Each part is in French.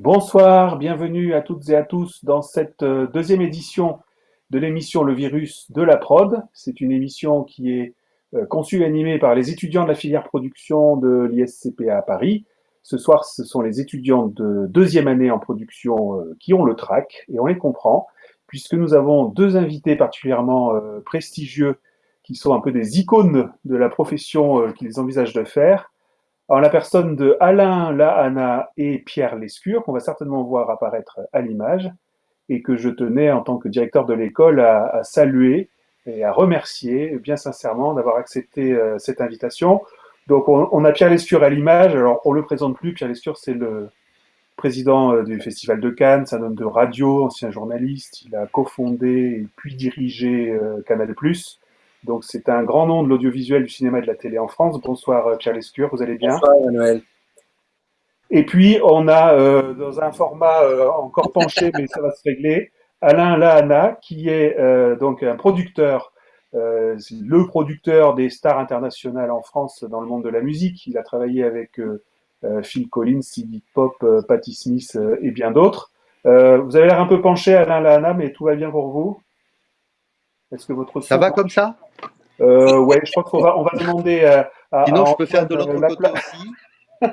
Bonsoir, bienvenue à toutes et à tous dans cette euh, deuxième édition de l'émission Le Virus de la Prod. C'est une émission qui est euh, conçue et animée par les étudiants de la filière production de l'ISCPA à Paris. Ce soir, ce sont les étudiants de deuxième année en production euh, qui ont le track et on les comprend puisque nous avons deux invités particulièrement prestigieux qui sont un peu des icônes de la profession qu'ils envisagent de faire en la personne de Alain Lahana et Pierre Lescure, qu'on va certainement voir apparaître à l'image, et que je tenais en tant que directeur de l'école à, saluer et à remercier bien sincèrement d'avoir accepté euh, cette invitation. Donc on, a Pierre Lescure à l'image, alors on le présente plus, Pierre Lescure c'est le président euh, du Festival de Cannes, c'est un homme de radio, ancien journaliste, il a cofondé et puis dirigé euh, Canal+. Donc c'est un grand nom de l'audiovisuel, du cinéma et de la télé en France. Bonsoir euh, Pierre Lescure, vous allez bien? Bonsoir Emmanuel. Et puis on a euh, dans un format euh, encore penché, mais ça va se régler, Alain Lahana, qui est donc un producteur, le producteur des stars internationales en France dans le monde de la musique. Il a travaillé avec Phil Collins, Iggy Pop, Patti Smith et bien d'autres. vous avez l'air un peu penché, Alain Lahana, mais tout va bien pour vous? Est-ce que votre ça va comme ça euh, ouais, je crois qu'on va, on va demander à. Sinon, je peux faire de l'autre côté aussi.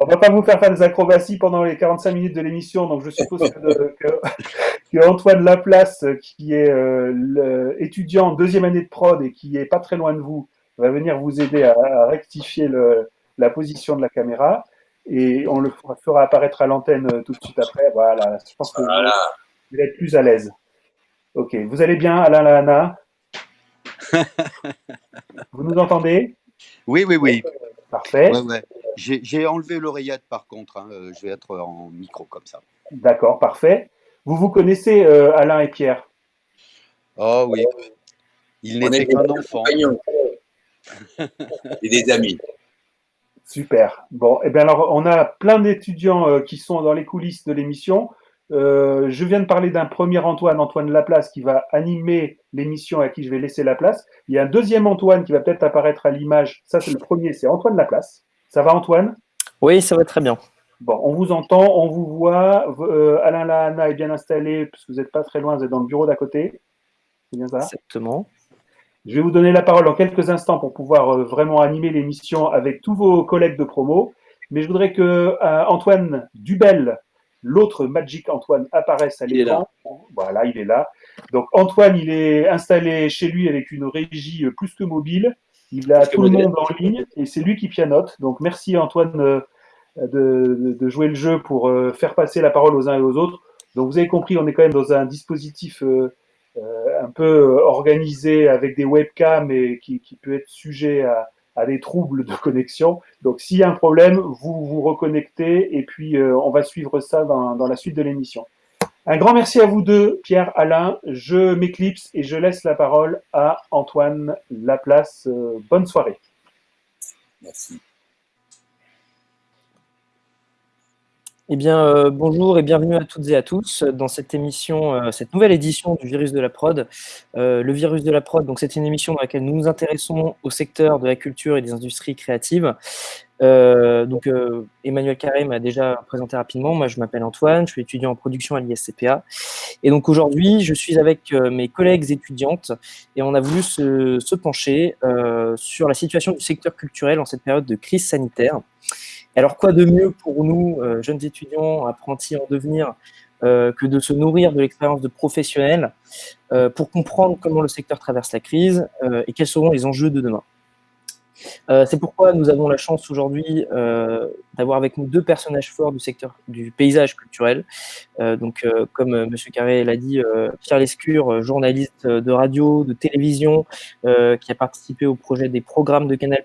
on va pas vous faire faire des acrobaties pendant les 45 minutes de l'émission, donc je suppose que, que, Antoine Laplace, qui est euh, étudiant en deuxième année de prod et qui est pas très loin de vous, va venir vous aider à, rectifier le, la position de la caméra et on le fera apparaître à l'antenne euh, tout de suite après. Voilà, je pense que vous allez être plus à l'aise. Ok, vous allez bien, Alain Lana Vous nous entendez? Oui, oui, oui. Parfait. J'ai enlevé l'oreillette par contre, hein. euh, je vais être en micro comme ça. D'accord, parfait. Vous vous connaissez euh, Alain et Pierre? Oh oui, il n'était qu'un enfant. et des amis. Super. Bon, et eh bien alors, on a plein d'étudiants euh, qui sont dans les coulisses de l'émission. Euh, je viens de parler d'un premier Antoine, Antoine Laplace, qui va animer l'émission à qui je vais laisser la place. Il y a un deuxième Antoine qui va peut-être apparaître à l'image. Ça, c'est le premier, c'est Antoine Laplace. Ça va, Antoine? Oui, ça va très bien. Bon, on vous entend, on vous voit. Euh, Alain Lahana est bien installé, puisque vous n'êtes pas très loin, vous êtes dans le bureau d'à côté. C'est bien ça? Exactement. Je vais vous donner la parole en quelques instants pour pouvoir euh, vraiment animer l'émission avec tous vos collègues de promo. Mais je voudrais que Antoine Dubel l'autre Magic Antoine apparaisse à l'écran. Voilà, il est là. Donc Antoine, il est installé chez lui avec une régie euh, plus que mobile. Il a tout le monde en ligne et c'est lui qui pianote. Donc merci Antoine euh, de, jouer le jeu pour euh, faire passer la parole aux uns et aux autres. Donc vous avez compris, on est quand même dans un dispositif un peu organisé avec des webcams et qui peut être sujet à, à des troubles de connexion. Donc s'il y a un problème, vous vous reconnectez et puis euh, on va suivre ça dans, dans la suite de l'émission. Un grand merci à vous deux, Pierre, Alain. Je m'éclipse et je laisse la parole à Antoine Laplace. Euh, bonne soirée. Merci. Eh bien, euh, bonjour et bienvenue à toutes et à tous dans cette émission, euh, cette nouvelle édition du Virus de la Prod. Euh, le Virus de la Prod, donc c'est une émission dans laquelle nous nous intéressons au secteur de la culture et des industries créatives. donc, Emmanuel Carré m'a déjà présenté rapidement. Moi, je m'appelle Antoine, je suis étudiant en production à l'ISCPA. Et donc aujourd'hui, je suis avec mes collègues étudiantes et on a voulu se, se pencher sur la situation du secteur culturel en cette période de crise sanitaire. Alors quoi de mieux pour nous, euh, jeunes étudiants, apprentis en devenir, euh, que de se nourrir de l'expérience de professionnels euh, pour comprendre comment le secteur traverse la crise et quels seront les enjeux de demain? C'est pourquoi nous avons la chance aujourd'hui d'avoir avec nous deux personnages forts du secteur du paysage culturel. Donc, comme M. Carré l'a dit, Pierre Lescure, journaliste de radio, de télévision, qui a participé au projet des programmes de Canal+,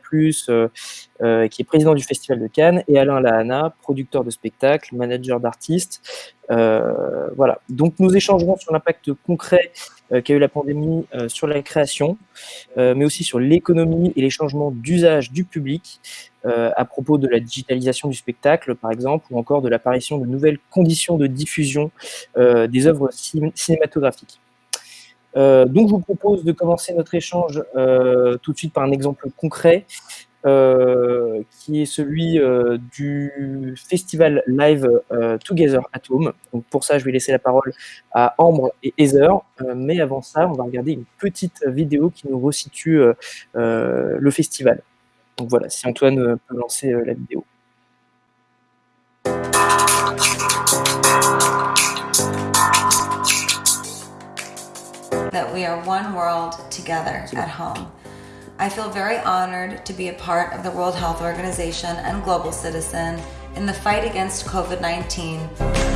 qui est président du Festival de Cannes, et Alain Lahana, producteur de spectacles, manager d'artistes. voilà. Donc, nous échangerons sur l'impact concret euh, qu'a eu la pandémie euh, sur la création, euh, mais aussi sur l'économie et les changements d'usage du public à propos de la digitalisation du spectacle, par exemple, ou encore de l'apparition de nouvelles conditions de diffusion des œuvres cinématographiques. donc, je vous propose de commencer notre échange tout de suite par un exemple concret. Qui est celui du festival live Together at Home. Donc pour ça, je vais laisser la parole à Ambre et Heather. mais avant ça, on va regarder une petite vidéo qui nous resitue le festival. Donc voilà, si Antoine peut lancer la vidéo. that we are one world together at home. I feel very honored to be a part of the World Health Organization and Global Citizen in the fight against COVID-19.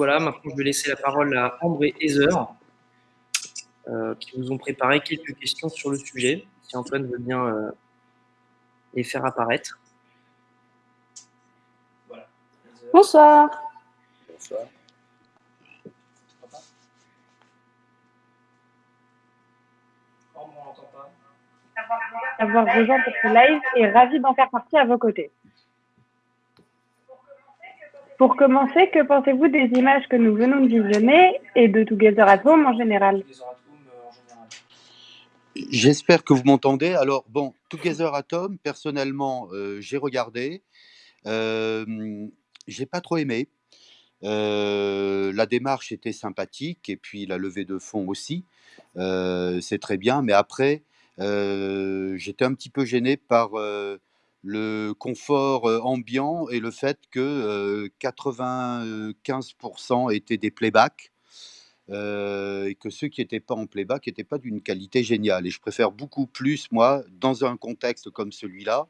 Voilà, maintenant je vais laisser la parole à Ambre et Heather, euh, qui vous ont préparé quelques questions sur le sujet, si Antoine veut bien euh, les faire apparaître. Bonsoir. Bonsoir. D'avoir rejoint pour ce live et ravi d'en faire partie à vos côtés. Pour commencer, que pensez-vous des images que nous venons de visionner et de Together at Home en général J'espère que vous m'entendez. Alors, bon, Together Atom, personnellement, euh, j'ai regardé. Euh, j'ai pas trop aimé. Euh, la démarche était sympathique et puis la levée de fonds aussi. C'est très bien. Mais après, j'étais un petit peu gêné par le confort ambiant et le fait que euh, 95% étaient des playbacks et que ceux qui n'étaient pas en playback n'étaient pas d'une qualité géniale. Et je préfère beaucoup plus, moi, dans un contexte comme celui-là,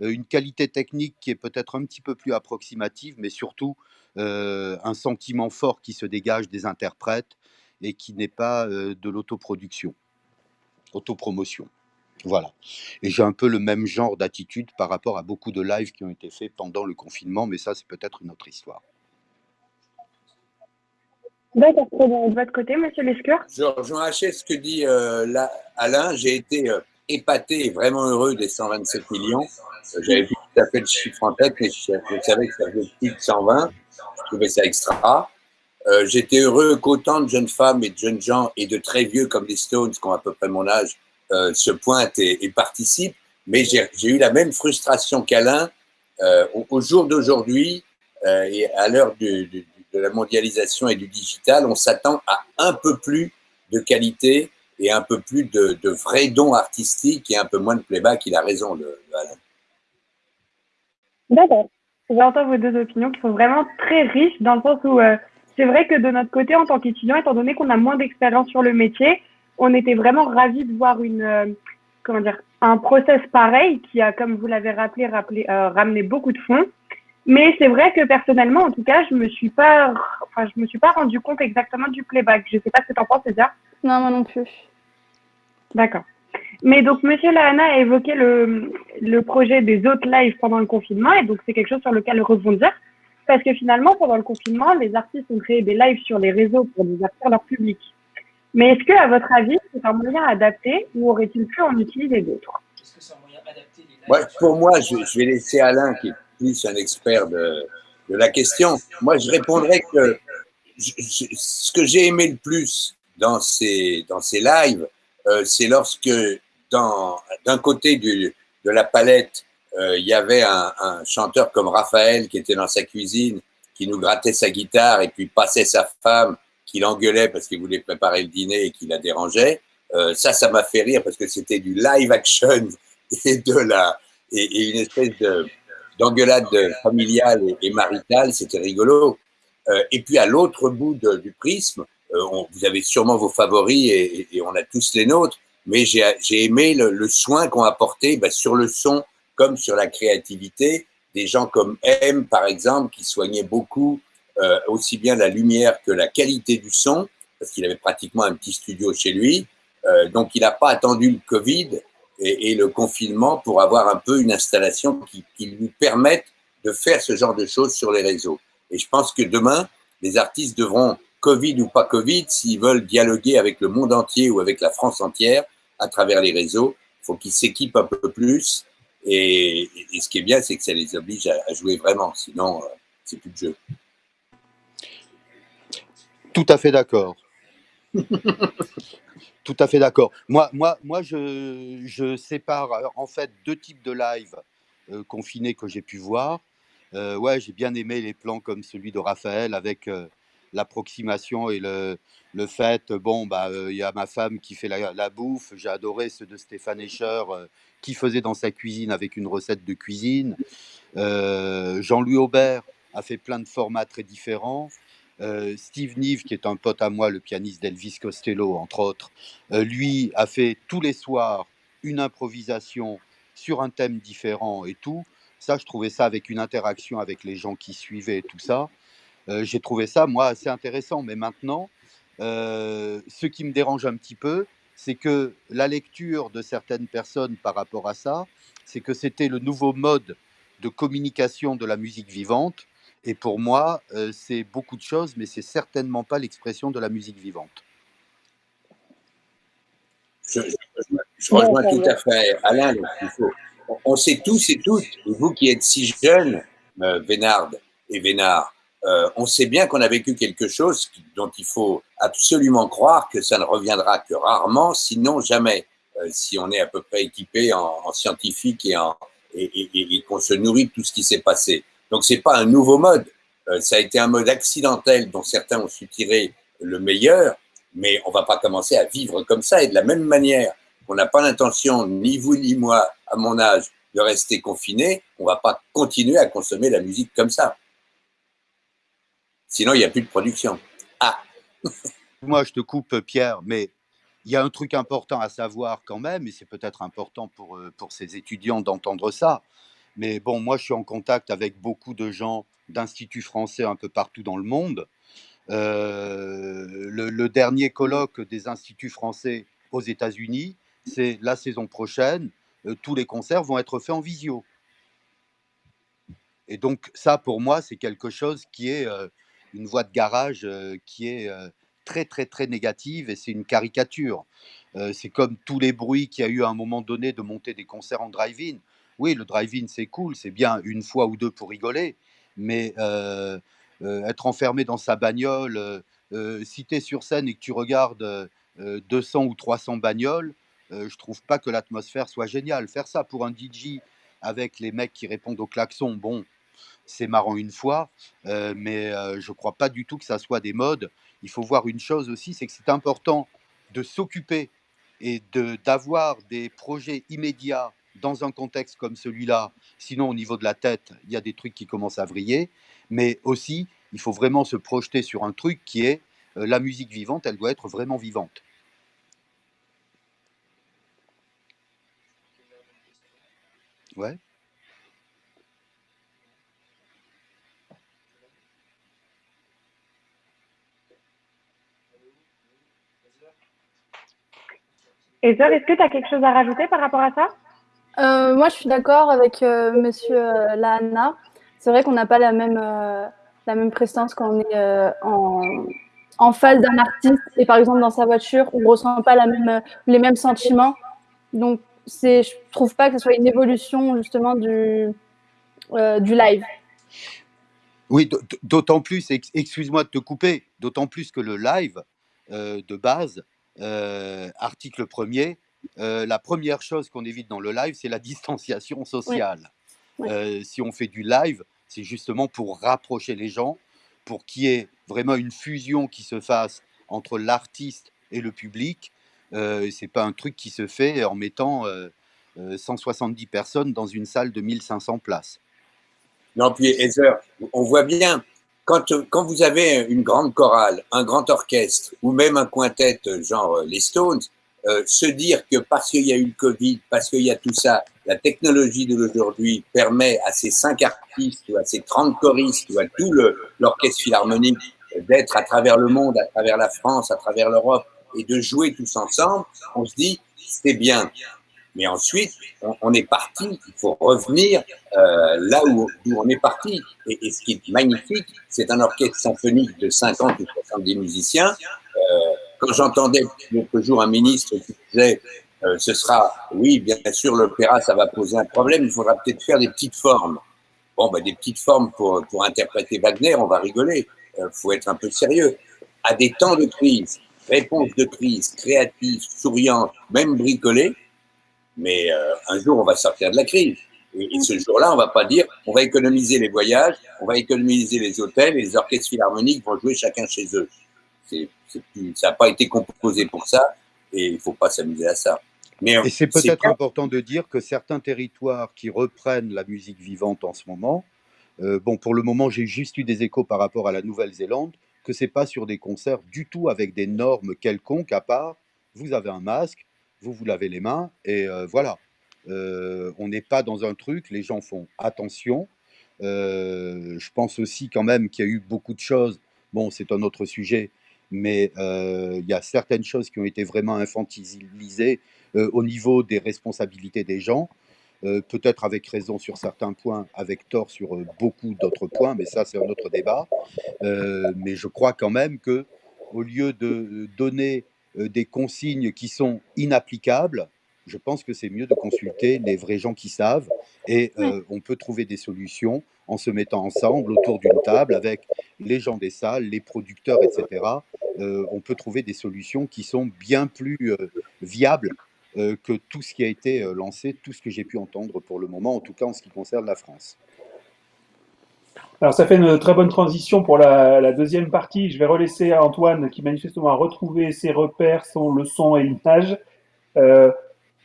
une qualité technique qui est peut-être un petit peu plus approximative, mais surtout un sentiment fort qui se dégage des interprètes et qui n'est pas de l'autoproduction, autopromotion. Voilà. Et j'ai un peu le même genre d'attitude par rapport à beaucoup de lives qui ont été faits pendant le confinement, mais ça, c'est peut-être une autre histoire. D'accord. Et de votre côté, monsieur Lescure Je rejoins ce que dit euh, là, Alain. J'ai été euh, épaté et vraiment heureux des 127 millions. Euh, J'avais vu tout à fait le chiffre en tête, mais je, je savais que ça faisait plus de 120. Je trouvais ça extra. Euh, J'étais heureux qu'autant de jeunes femmes et de jeunes gens et de très vieux comme les Stones, qui ont à peu près mon âge, euh, se pointent et, et participent. Mais j'ai eu la même frustration qu'Alain euh, au, jour d'aujourd'hui euh, et à l'heure de la mondialisation et du digital, on s'attend à un peu plus de qualité et un peu plus de, vrais dons artistiques et un peu moins de playback. Il a raison, Alain. D'accord. J'entends vos deux opinions qui sont vraiment très riches dans le sens où euh, c'est vrai que de notre côté, en tant qu'étudiant, étant donné qu'on a moins d'expérience sur le métier, on était vraiment ravis de voir une, euh, comment dire, un process pareil qui a, comme vous l'avez rappelé, rappelé euh, ramené beaucoup de fonds. Mais c'est vrai que personnellement, en tout cas, je me suis pas, enfin, je me suis pas rendu compte exactement du playback. Je sais pas ce que tu en penses, César. Non, moi non plus. D'accord. Mais donc, Monsieur Lahana a évoqué le, le projet des autres lives pendant le confinement, et donc c'est quelque chose sur lequel rebondir, parce que finalement, pendant le confinement, les artistes ont créé des lives sur les réseaux pour divertir leur public. Mais est-ce que, à votre avis, c'est un moyen adapté ou aurait-il pu en utiliser d'autres? Ouais, pour moi, je, je vais laisser Alain, qui est plus un expert de, de la question. Moi, je répondrais que je- je- ce que j'ai aimé le plus dans ces, dans ces lives, euh, c'est lorsque, d'un côté du, de la palette, euh, il y avait un, un chanteur comme Raphaël qui était dans sa cuisine, qui nous grattait sa guitare et puis passait sa femme, qui l'engueulait parce qu'il voulait préparer le dîner et qui la dérangeait. Euh, ça, ça m'a fait rire parce que c'était du live action et de la et, une espèce de d'engueulade familiale et, et maritale, c'était rigolo. Euh, et puis à l'autre bout du prisme, euh, vous avez sûrement vos favoris et, on a tous les nôtres, mais j'ai j'ai aimé le, soin qu'ont apporté bah, sur le son comme sur la créativité des gens comme M par exemple qui soignaient beaucoup euh, aussi bien la lumière que la qualité du son parce qu'il avait pratiquement un petit studio chez lui. Euh, donc, il n'a pas attendu le Covid et, le confinement pour avoir un peu une installation qui, qui, lui permette de faire ce genre de choses sur les réseaux. Et je pense que demain, les artistes devront, Covid ou pas Covid, s'ils veulent dialoguer avec le monde entier ou avec la France entière à travers les réseaux, il faut qu'ils s'équipent un peu plus. Et, et, ce qui est bien, c'est que ça les oblige à, à jouer vraiment. Sinon, euh, c'est plus de jeu. Tout à fait d'accord. Tout à fait d'accord. Moi, moi, moi je, sépare en fait deux types de live euh, confinés que j'ai pu voir. Euh, ouais, j'ai bien aimé les plans comme celui de Raphaël avec euh, l'approximation et le, le, fait, bon, bah, il y a ma femme qui fait la, la bouffe. J'ai adoré ceux de Stéphane Escher qui faisait dans sa cuisine avec une recette de cuisine. Jean-Louis Aubert a fait plein de formats très différents. Euh, Steve Nive, qui est un pote à moi, le pianiste d'Elvis Costello, entre autres, euh, lui a fait tous les soirs une improvisation sur un thème différent et tout. Ça, je trouvais ça avec une interaction avec les gens qui suivaient et tout ça. Euh, J'ai trouvé ça, moi, assez intéressant. Mais maintenant, ce qui me dérange un petit peu, c'est que la lecture de certaines personnes par rapport à ça, c'est que c'était le nouveau mode de communication de la musique vivante et pour moi, euh, c'est beaucoup de choses, mais c'est certainement pas l'expression de la musique vivante. Je, je, je rejoins tout à fait Alain. Il faut, on sait tous et toutes, vous qui êtes si jeunes, euh, Vénard et Vénard, euh, on sait bien qu'on a vécu quelque chose dont il faut absolument croire que ça ne reviendra que rarement, sinon jamais, euh, si on est à peu près équipé en, en scientifique et, en, et, et, et qu'on se nourrit de tout ce qui s'est passé. Donc c'est pas un nouveau mode, euh, ça a été un mode accidentel dont certains ont su tirer le meilleur, mais on va pas commencer à vivre comme ça. Et de la même manière qu'on n'a pas l'intention, ni vous ni moi, à mon âge, de rester confiné, on va pas continuer à consommer la musique comme ça. Sinon, il n'y a plus de production. Ah Moi, je te coupe, Pierre, mais il y a un truc important à savoir quand même, et c'est peut-être important pour, euh, pour ces étudiants d'entendre ça. Mais bon, moi, je suis en contact avec beaucoup de gens d'instituts français un peu partout dans le monde. Euh, le, dernier colloque des instituts français aux États-Unis, c'est la saison prochaine. Euh, tous les concerts vont être faits en visio. Et donc ça, pour moi, c'est quelque chose qui est euh, une voie de garage qui est très, très, très négative et c'est une caricature. C'est comme tous les bruits qu'il y a eu à un moment donné de monter des concerts en drive-in. Oui, le drive-in, c'est cool, c'est bien une fois ou deux pour rigoler, mais euh, euh, être enfermé dans sa bagnole, euh, si tu es sur scène et que tu regardes 200 ou 300 bagnoles, je trouve pas que l'atmosphère soit géniale. Faire ça pour un DJ avec les mecs qui répondent au klaxon, bon, c'est marrant une fois, mais je crois pas du tout que ça soit des modes. Il faut voir une chose aussi, c'est que c'est important de s'occuper et d'avoir des projets immédiats dans un contexte comme celui-là, sinon au niveau de la tête, il y a des trucs qui commencent à vriller, mais aussi, il faut vraiment se projeter sur un truc qui est euh, la musique vivante, elle doit être vraiment vivante. Ouais. Est-ce que tu as quelque chose à rajouter par rapport à ça? Euh, moi, je suis d'accord avec euh, Monsieur euh, Lahana. C'est vrai qu'on n'a pas la même, euh, la même prestance quand on est en, en face d'un artiste et par exemple dans sa voiture, on ne ressent pas les mêmes sentiments. Donc, c'est, je trouve pas que ce soit une évolution justement du, du live. Oui, d'autant plus, excuse-moi de te couper, d'autant plus que le live de base, article premier, euh, la première chose qu'on évite dans le live, c'est la distanciation sociale. Oui. Oui. Euh, si on fait du live, c'est justement pour rapprocher les gens, pour qu'il y ait vraiment une fusion qui se fasse entre l'artiste et le public. Euh, c'est pas un truc qui se fait en mettant 170 euh, personnes dans une salle de 1500 places. Non, puis Heather, on voit bien, quand, quand vous avez une grande chorale, un grand orchestre, ou même un quintet genre les Stones, euh, se dire que parce qu'il y a eu le Covid, parce qu'il y a tout ça, la technologie de l'aujourd'hui permet à ces cinq artistes ou à ces 30 choristes ou à tout l'orchestre philharmonique d'être à travers le monde, à travers la France, à travers l'Europe, et de jouer tous ensemble, on se dit, c'est bien. Mais ensuite, on, est parti, il faut revenir euh, là où, on est parti. Et, et, ce qui est magnifique, c'est un orchestre symphonique de 50 ou 70 musiciens. Euh, quand j'entendais l'autre jour un ministre qui disait euh, ce sera, oui, bien sûr, l'opéra, ça va poser un problème, il faudra peut-être faire des petites formes. Bon, ben, des petites formes pour, pour interpréter Wagner, on va rigoler. Il faut être un peu sérieux. À des temps de crise, réponse de crise, créative, souriante, même bricolée, mais euh, un jour, on va sortir de la crise. Et, et ce jour-là, on va pas dire, on va économiser les voyages, on va économiser les hôtels, et les orchestres philharmoniques vont jouer chacun chez eux. C'est, plus, ça n'a pas été composé pour ça, et il faut pas s'amuser à ça. Mais, et c'est peut-être important de dire que certains territoires qui reprennent la musique vivante en ce moment, euh, bon, pour le moment, j'ai juste eu des échos par rapport à la Nouvelle-Zélande, que c'est pas sur des concerts du tout avec des normes quelconques, à part vous avez un masque, vous vous lavez les mains, et euh, voilà. Euh, on n'est pas dans un truc, les gens font attention. Euh, je pense aussi quand même qu'il y a eu beaucoup de choses, bon, c'est un autre sujet, mais il y a certaines choses qui ont été vraiment infantilisées au niveau des responsabilités des gens. Euh, peut-être avec raison sur certains points, avec tort sur euh, beaucoup d'autres points, mais ça c'est un autre débat. Euh, mais je crois quand même que au lieu de donner des consignes qui sont inapplicables, je pense que c'est mieux de consulter les vrais gens qui savent et on peut trouver des solutions en se mettant ensemble autour d'une table avec les gens des salles, les producteurs, etc. on peut trouver des solutions qui sont bien plus viables euh, que tout ce qui a été euh, lancé, tout ce que j'ai pu entendre pour le moment, en tout cas en ce qui concerne la France. Alors ça fait une très bonne transition pour la, la deuxième partie. Je vais relaisser à Antoine qui manifestement a retrouvé ses repères, son leçon et l'image. Euh,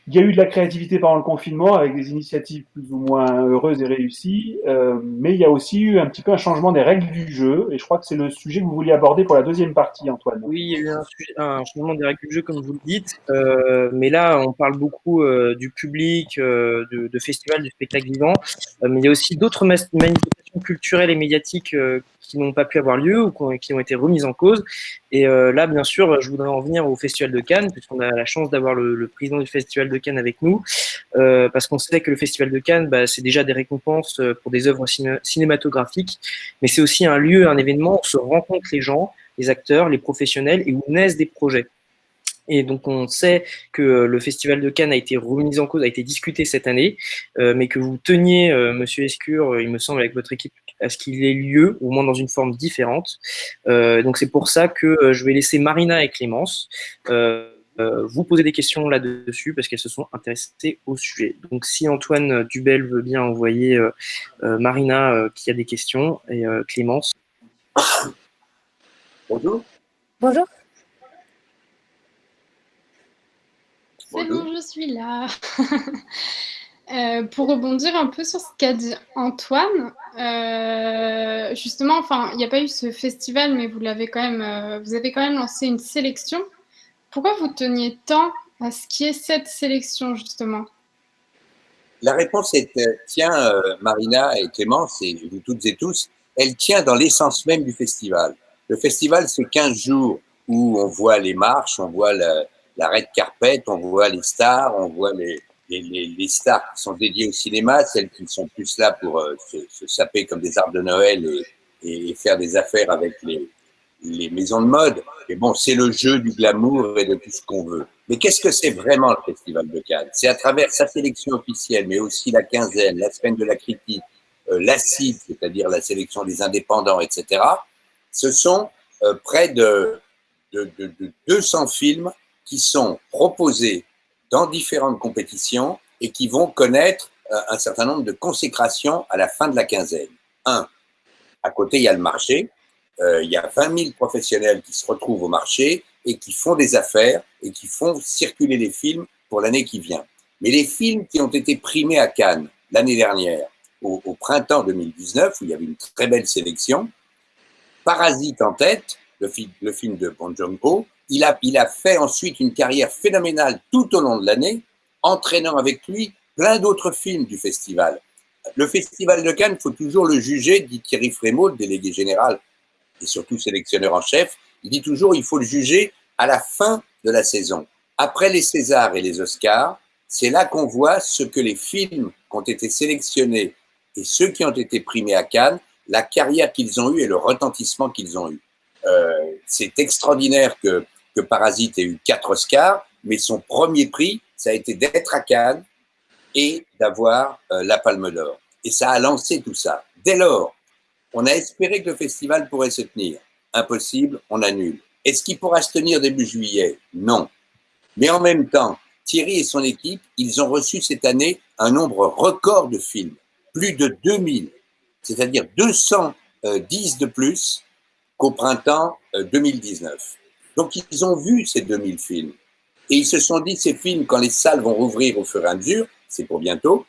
il y a eu de la créativité pendant le confinement avec des initiatives plus ou moins heureuses et réussies, euh, mais il y a aussi eu un petit peu un changement des règles du jeu, et je crois que c'est le sujet que vous vouliez aborder pour la deuxième partie, Antoine. Oui, il y a eu un, changement des règles du jeu, comme vous le dites, euh, mais là, on parle beaucoup euh, du public, euh, de, de festivals, du spectacle vivant, euh, mais il y a aussi d'autres manifestations culturelles et médiatiques euh, qui n'ont pas pu avoir lieu ou qui ont été remises en cause. Et euh, là, bien sûr, je voudrais en venir au Festival de Cannes, puisqu'on a la chance d'avoir le, président du Festival de Cannes avec nous, euh, parce qu'on sait que le Festival de Cannes, bah, c'est déjà des récompenses euh, pour des œuvres ciné cinématographiques, mais c'est aussi un lieu, un événement où se rencontrent les gens, les acteurs, les professionnels, et où naissent des projets. Et donc on sait que le Festival de Cannes a été remis en cause, a été discuté cette année, euh, mais que vous teniez, euh, Monsieur Escure, il me semble, avec votre équipe, à ce qu'il ait lieu, au moins dans une forme différente. Euh, donc c'est pour ça que je vais laisser Marina et Clémence vous poser des questions là-dessus, parce qu'elles se sont intéressées au sujet. Donc si Antoine Dubel veut bien envoyer Marina qui a des questions, et Clémence. Bonjour. Bonjour. C'est bon, je suis là. euh, pour rebondir un peu sur ce qu'a dit Antoine, euh, justement, enfin, il n'y a pas eu ce festival, mais vous l'avez quand même, euh, vous avez quand même lancé une sélection. Pourquoi vous teniez tant à ce qui est cette sélection, justement? La réponse est, euh, Marina et Clémence, et vous toutes et tous, elle tient dans l'essence même du festival. Le festival, c'est 15 jours où on voit les marches, on voit la, la red carpet, on voit les stars, on voit les, les, les, stars qui sont dédiées au cinéma, celles qui sont plus là pour euh, se, se, saper comme des arbres de Noël et, et faire des affaires avec les, les maisons de mode. Et bon, c'est le jeu du glamour et de tout ce qu'on veut. Mais qu'est-ce que c'est vraiment le Festival de Cannes? C'est à travers sa sélection officielle, mais aussi la quinzaine, la semaine de la critique, euh, l'acide, c'est-à-dire la sélection des indépendants, etc. Ce sont euh, près de, de, de, de 200 films qui sont proposés dans différentes compétitions et qui vont connaître euh, un certain nombre de consécrations à la fin de la quinzaine. Un, à côté, il y a le marché. Euh, il y a 20 000 professionnels qui se retrouvent au marché et qui font des affaires et qui font circuler les films pour l'année qui vient. Mais les films qui ont été primés à Cannes l'année dernière, au, printemps 2019, où il y avait une très belle sélection, Parasite en tête, le, film, de Bong Joon-ho, il a, fait ensuite une carrière phénoménale tout au long de l'année, entraînant avec lui plein d'autres films du festival. Le festival de Cannes, il faut toujours le juger, dit Thierry Frémaux, le délégué général et surtout sélectionneur en chef, il dit toujours il faut le juger à la fin de la saison. Après les Césars et les Oscars, c'est là qu'on voit ce que les films qui ont été sélectionnés et ceux qui ont été primés à Cannes, la carrière qu'ils ont eue et le retentissement qu'ils ont eu. Euh, c'est extraordinaire que, Parasite ait eu quatre Oscars, mais son premier prix, ça a été d'être à Cannes et d'avoir euh, la Palme d'Or. Et ça a lancé tout ça. Dès lors, on a espéré que le festival pourrait se tenir. Impossible, on annule. Est-ce qu'il pourra se tenir début juillet? Non. Mais en même temps, Thierry et son équipe, ils ont reçu cette année un nombre record de films, plus de 2000, c'est-à-dire 210 de plus qu'au printemps 2019. Euh, Donc ils ont vu ces 2000 films. Et ils se sont dit, ces films, quand les salles vont rouvrir au fur et à mesure, c'est pour bientôt,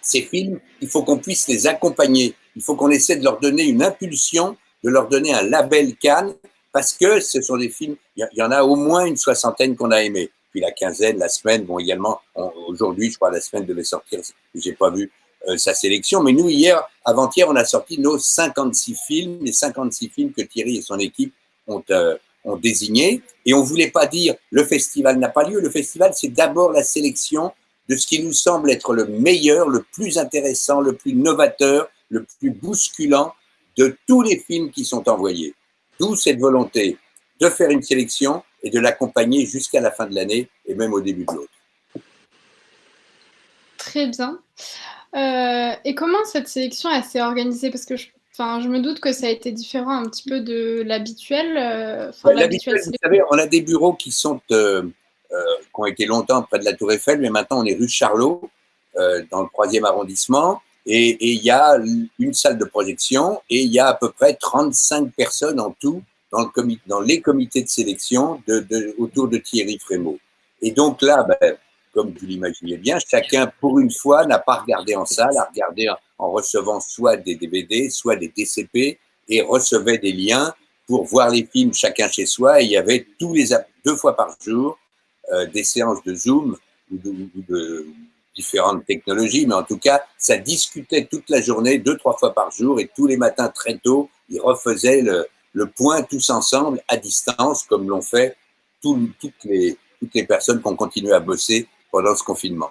ces films, il faut qu'on puisse les accompagner. Il faut qu'on essaie de leur donner une impulsion, de leur donner un label Cannes, parce que ce sont des films, il y en a au moins une soixantaine qu'on a aimés. Puis la quinzaine, la semaine, bon également, aujourd'hui, je crois, la semaine devait sortir, j'ai pas vu sa sélection, mais nous, hier, avant-hier, on a sorti nos 56 films, les 56 films que Thierry et son équipe ont, euh, ont désignés. Et on voulait pas dire le festival n'a pas lieu. Le festival, c'est d'abord la sélection de ce qui nous semble être le meilleur, le plus intéressant, le plus novateur, le plus bousculant de tous les films qui sont envoyés. D'où cette volonté de faire une sélection et de l'accompagner jusqu'à la fin de l'année et même au début de l'autre. Très bien. Euh, et comment cette sélection s'est organisée? Parce que je, je me doute que ça a été différent un petit peu de l'habituel. Euh, l'habituel, vous savez, on a des bureaux qui sont euh, qui ont été longtemps près de la Tour Eiffel, mais maintenant on est rue Charlot, dans le troisième arrondissement. Et il y a une salle de projection et il y a à peu près 35 personnes en tout dans, le comité, dans les comités de sélection de, de, autour de Thierry Frémaux. Et donc là, ben, comme vous l'imaginez bien, chacun, pour une fois, n'a pas regardé en salle, a regardé en, recevant soit des DVD, soit des DCP, et recevait des liens pour voir les films chacun chez soi. Il y avait tous les deux fois par jour euh, des séances de Zoom ou de, différentes technologies, mais en tout cas, ça discutait toute la journée, deux, trois fois par jour, et tous les matins très tôt, ils refaisaient le, le point tous ensemble à distance, comme l'ont fait toutes, les, toutes les personnes qui ont continué à bosser pendant ce confinement.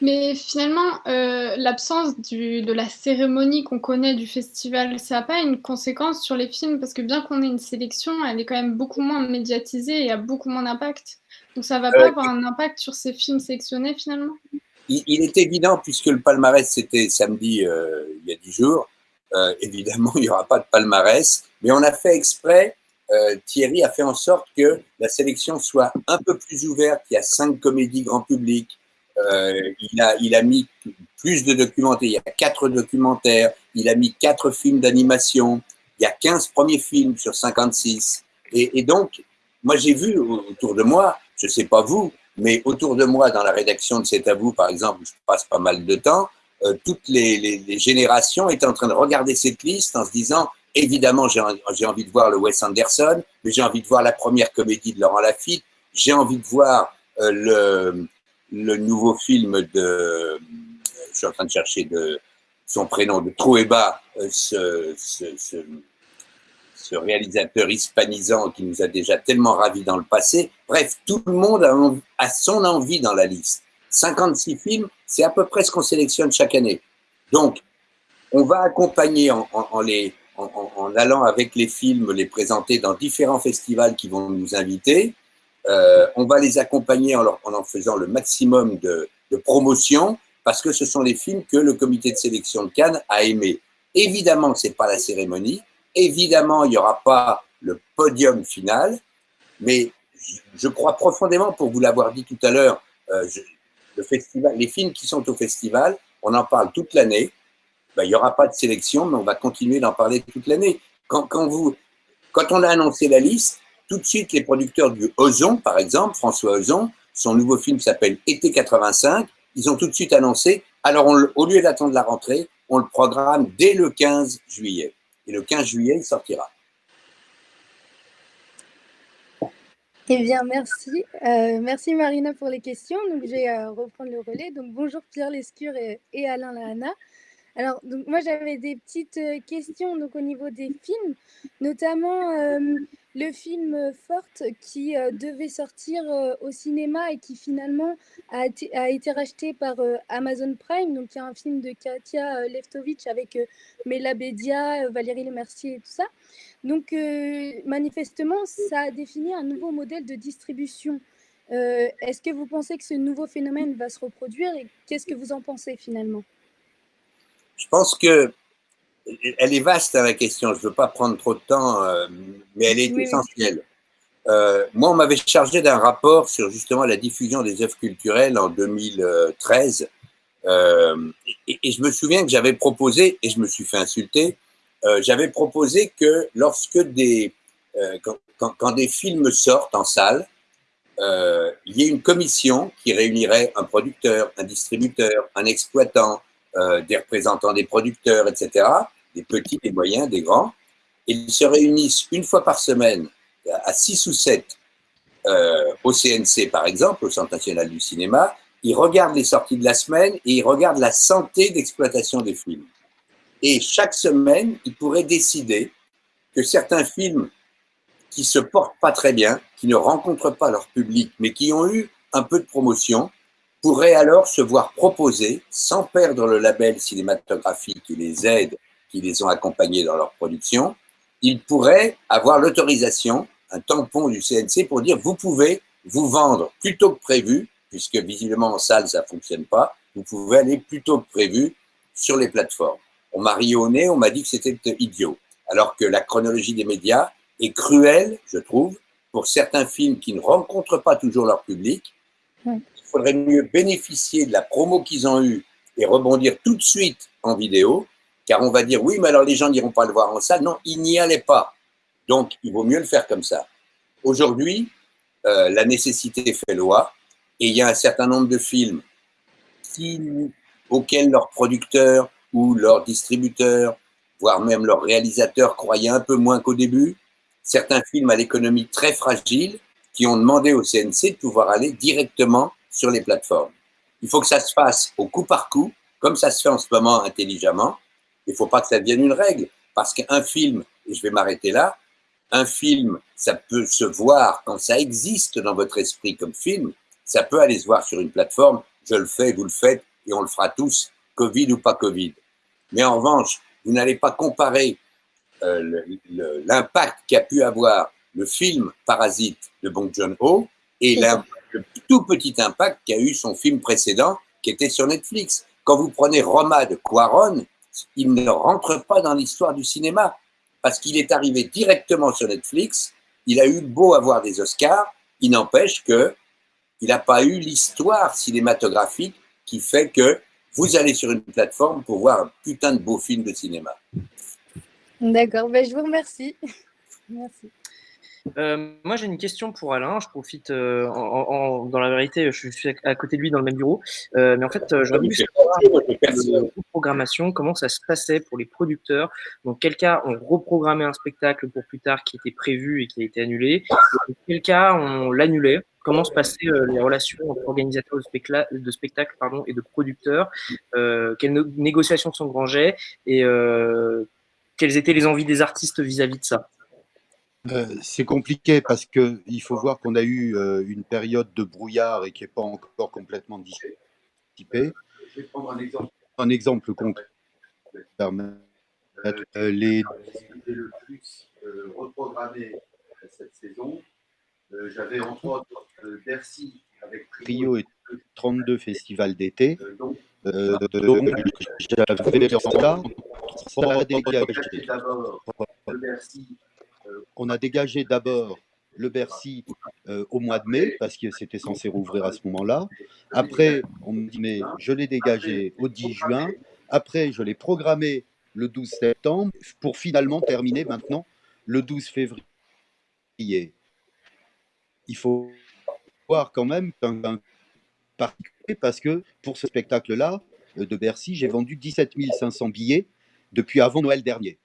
Mais finalement, euh, l'absence de la cérémonie qu'on connaît du festival, ça n'a pas une conséquence sur les films Parce que bien qu'on ait une sélection, elle est quand même beaucoup moins médiatisée et a beaucoup moins d'impact. Donc ça ne va pas euh, avoir un impact sur ces films sélectionnés finalement? Il, est évident, puisque le palmarès c'était samedi euh, il y a dix jours, évidemment, il n'y aura pas de palmarès, mais on a fait exprès, euh, Thierry a fait en sorte que la sélection soit un peu plus ouverte. Il y a cinq comédies grand public, euh, il, a, mis plus de documentaires, il y a quatre documentaires, il a mis quatre films d'animation, il y a 15 premiers films sur 56. Et, et donc, moi j'ai vu autour de moi, je ne sais pas vous, mais autour de moi dans la rédaction de C'est à vous, par exemple, je passe pas mal de temps, euh, toutes les, générations étaient en train de regarder cette liste en se disant évidemment j'ai envie de voir le Wes Anderson, mais j'ai envie de voir la première comédie de Laurent Lafitte, j'ai envie de voir euh, le, nouveau film de, je suis en train de chercher de son prénom, de Trueba, euh, ce, réalisateur hispanisant qui nous a déjà tellement ravis dans le passé. Bref, tout le monde a son envie dans la liste. 56 films, c'est à peu près ce qu'on sélectionne chaque année. Donc, on va accompagner en, les, en, allant avec les films, les présenter dans différents festivals qui vont nous inviter. Euh, on va les accompagner en, en, faisant le maximum de, promotion parce que ce sont les films que le comité de sélection de Cannes a aimés. Évidemment, ce n'est pas la cérémonie. Évidemment, il n'y aura pas le podium final. Mais je, crois profondément, pour vous l'avoir dit tout à l'heure, euh, festival, les films qui sont au festival, on en parle toute l'année. Ben, il n'y aura pas de sélection, mais on va continuer d'en parler toute l'année. Quand on a annoncé la liste, tout de suite, les producteurs du Ozon, par exemple, François Ozon, son nouveau film s'appelle Été 85, ils ont tout de suite annoncé, alors au lieu d'attendre la rentrée, on le programme dès le 15 juillet. Et le 15 juillet, il sortira. Eh bien, merci. Euh, merci Marina pour les questions. Donc, je vais euh, reprendre le relais. Donc, bonjour Pierre Lescure et, Alain Lahana. Alors, donc, moi, j'avais des petites euh, questions donc, au niveau des films, notamment euh, le film Forte qui euh, devait sortir au cinéma et qui finalement a été, racheté par Amazon Prime. Donc, il y a un film de Katia Leftovitch avec Mela Bédia, euh, Valérie Lemercier et tout ça. Donc, manifestement, ça a défini un nouveau modèle de distribution. Est-ce que vous pensez que ce nouveau phénomène va se reproduire et qu'est-ce que vous en pensez finalement? Je pense que elle est vaste hein, la question. Je ne veux pas prendre trop de temps, euh, mais elle est Oui, oui. essentielle. Euh, moi, on m'avait chargé d'un rapport sur justement la diffusion des œuvres culturelles en 2013. Euh, et, et je me souviens que j'avais proposé, et je me suis fait insulter, j'avais proposé que lorsque des, quand, quand- quand des films sortent en salle, il y ait une commission qui réunirait un producteur, un distributeur, un exploitant, euh, des représentants des producteurs, etc., des petits, des moyens, des grands, et ils se réunissent une fois par semaine à 6 ou 7 euh, au CNC, par exemple, au Centre national du cinéma, ils regardent les sorties de la semaine et ils regardent la santé d'exploitation des films. Et chaque semaine, ils pourraient décider que certains films qui se portent pas très bien, qui ne rencontrent pas leur public, mais qui ont eu un peu de promotion, pourraient alors se voir proposer, sans perdre le label cinématographique qui les aide, qui les ont accompagnés dans leur production, ils pourraient avoir l'autorisation, un tampon du CNC pour dire vous pouvez vous vendre plus tôt que prévu, puisque visiblement en salle ça fonctionne pas, vous pouvez aller plus tôt que prévu sur les plateformes. On m'a ri au nez, on m'a dit que c'était idiot, alors que la chronologie des médias est cruelle, je trouve, pour certains films qui ne rencontrent pas toujours leur public. Il faudrait mieux bénéficier de la promo qu'ils ont eue et rebondir tout de suite en vidéo, car on va dire oui, mais alors les gens n'iront pas le voir en salle. Non, ils n'y allaient pas. Donc, il vaut mieux le faire comme ça. Aujourd'hui, euh, la nécessité fait loi, et il y a un certain nombre de films auxquels leurs producteurs ou leurs distributeurs, voire même leurs réalisateurs croyaient un peu moins qu'au début. Certains films à l'économie très fragile qui ont demandé au CNC de pouvoir aller directement sur les plateformes. Il faut que ça se fasse au coup par coup, comme ça se fait en ce moment intelligemment. Il ne faut pas que ça devienne une règle, parce qu'un film, et je vais m'arrêter là, un film, ça peut se voir quand ça existe dans votre esprit comme film, ça peut aller se voir sur une plateforme, je le fais, vous le faites, et on le fera tous, Covid ou pas Covid. Mais en revanche, vous n'allez pas comparer euh, l'impact qu'a pu avoir le film Parasite de Bong Joon-ho et C'est ça. l'im- le tout petit impact qu'a eu son film précédent qui était sur Netflix. Quand vous prenez Roma de Quaron, il ne rentre pas dans l'histoire du cinéma parce qu'il est arrivé directement sur Netflix. Il a eu beau avoir des Oscars, il n'empêche que il n'a pas eu l'histoire cinématographique qui fait que vous allez sur une plateforme pour voir un putain de beau film de cinéma. D'accord, ben, je vous remercie. Merci. Euh, moi, j'ai une question pour Alain. Je profite, euh, en, en- dans la vérité, je suis à côté de lui dans le même bureau. Euh, mais en fait, j'aurais voulu savoir la programmation, comment ça se passait pour les producteurs. Dans quel cas on reprogrammait un spectacle pour plus tard qui était prévu et qui a été annulé? Dans quel cas on l'annulait? Comment se passaient les relations entre organisateurs de, specla- de spectacles pardon, et de producteurs? Quelles négociations s'engrangeaient et quelles étaient les envies des artistes vis-à-vis de ça? Euh, c'est compliqué parce que il faut voir qu'on a eu euh, une période de brouillard et qui n'est pas encore complètement dissipée. Je vais prendre un exemple, un exemple concret. Euh, les le plus reprogrammé cette saison. J'avais entre autres Bercy avec Trio et 32 festivals d'été. Euh, donc j'avais ça. On a dégagé d'abord Bercy on a dégagé d'abord le Bercy euh, au mois de mai, parce que c'était censé rouvrir à ce moment-là. Après, on me dit, mais je l'ai dégagé au 10 juin. Après, je l'ai programmé le 12 septembre, pour finalement terminer maintenant le 12 février. Il faut voir quand même qu'un particulier, parce que pour ce spectacle-là, euh, de Bercy, j'ai vendu 17 500 billets depuis avant Noël dernier.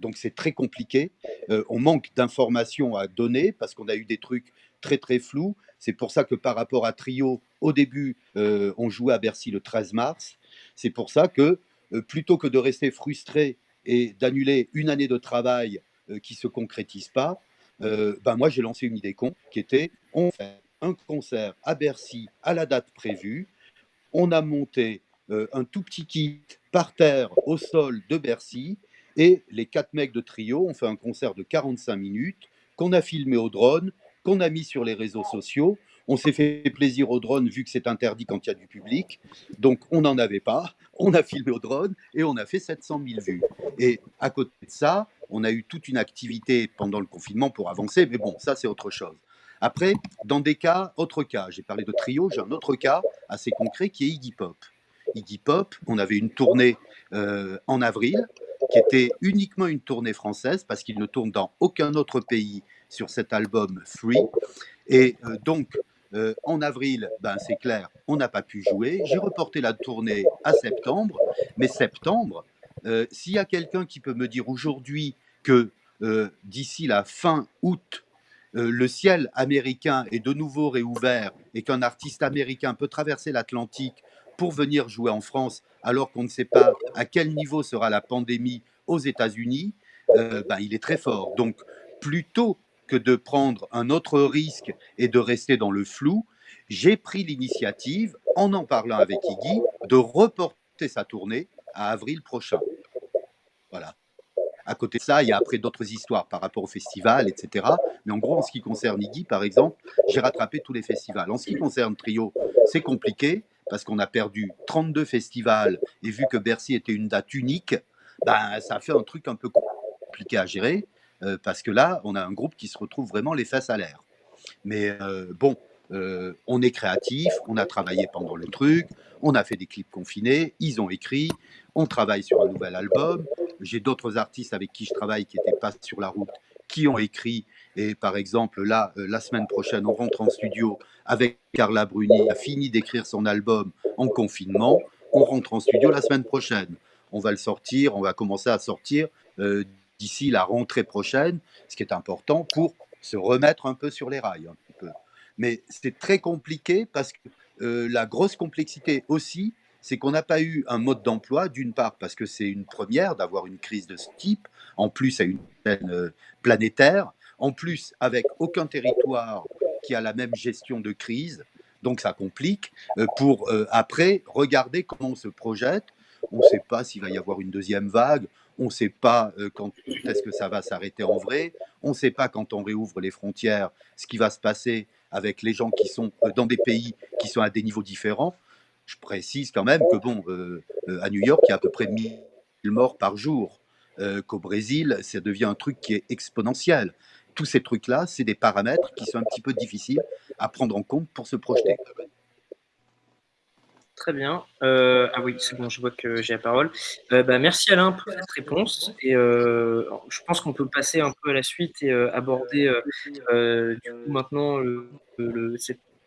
Donc c'est très compliqué. Euh, on manque d'informations à donner parce qu'on a eu des trucs très très flous. C'est pour ça que par rapport à Trio, au début, euh, on jouait à Bercy le 13 mars. C'est pour ça que euh, plutôt que de rester frustré et d'annuler une année de travail qui ne se concrétise pas, ben moi j'ai lancé une idée con qui était on fait un concert à Bercy à la date prévue, on a monté un tout petit kit par terre au sol de Bercy et les quatre mecs de trio ont fait un concert de 45 minutes qu'on a filmé au drone, qu'on a mis sur les réseaux sociaux. On s'est fait plaisir au drone vu que c'est interdit quand il y a du public. Donc on n'en avait pas. On a filmé au drone et on a fait 700 000 vues. Et à côté de ça, on a eu toute une activité pendant le confinement pour avancer. Mais bon, ça c'est autre chose. Après, dans des cas, autre cas, j'ai parlé de trio, j'ai un autre cas assez concret qui est Iggy Pop. Iggy Pop, on avait une tournée euh, en avril qui était uniquement une tournée française parce qu'il ne tourne dans aucun autre pays sur cet album Free. Et euh, donc, euh, en avril, ben, c'est clair, on n'a pas pu jouer. J'ai reporté la tournée à septembre. Mais septembre, euh, s'il y a quelqu'un qui peut me dire aujourd'hui que d'ici la fin août, le ciel américain est de nouveau réouvert et qu'un artiste américain peut traverser l'Atlantique pour venir jouer en France alors qu'on ne sait pas à quel niveau sera la pandémie aux États-Unis, ben, il est très fort. Donc, plutôt que de prendre un autre risque et de rester dans le flou, j'ai pris l'initiative, en en parlant avec Iggy, de reporter sa tournée à avril prochain. Voilà. À côté de ça, il y a après d'autres histoires par rapport au festival, etc. Mais en gros, en ce qui concerne Iggy, par exemple, j'ai rattrapé tous les festivals. En ce qui concerne Trio, c'est compliqué parce qu'on a perdu 32 festivals et vu que Bercy était une date unique, ben, ça a fait un truc un peu compliqué à gérer. Euh, parce que là, on a un groupe qui se retrouve vraiment les fesses à l'air. Mais euh, bon, euh, on est créatif, on a travaillé pendant le truc, on a fait des clips confinés, ils ont écrit, on travaille sur un nouvel album. J'ai d'autres artistes avec qui je travaille qui n'étaient pas sur la route, qui ont écrit. Et par exemple, là, la semaine prochaine, on rentre en studio avec Carla Bruni, a fini d'écrire son album en confinement. On rentre en studio la semaine prochaine. On va le sortir, on va commencer à sortir d'ici la rentrée prochaine, ce qui est important pour se remettre un peu sur les rails. Mais c'est très compliqué parce que euh, la grosse complexité aussi, c'est qu'on n'a pas eu un mode d'emploi, d'une part parce que c'est une première d'avoir une crise de ce type, en plus à une chaîne euh, planétaire, en plus avec aucun territoire qui a la même gestion de crise, donc ça complique, euh, pour après regarder comment on se projette. On ne sait pas s'il va y avoir une deuxième vague, on ne sait pas euh, quand est-ce que ça va s'arrêter en vrai. On ne sait pas quand on réouvre les frontières ce qui va se passer avec les gens qui sont euh, dans des pays qui sont à des niveaux différents. Je précise quand même que bon, euh, à New York, il y a à peu près 1000 morts par jour. Qu'au Brésil, ça devient un truc qui est exponentiel. Tous ces trucs-là, c'est des paramètres qui sont un petit peu difficiles à prendre en compte pour se projeter. Très bien. Euh, ah oui, c'est bon, je vois que j'ai la parole. Euh, bah, merci Alain pour cette réponse. Et euh, je pense qu'on peut passer un peu à la suite et aborder maintenant le,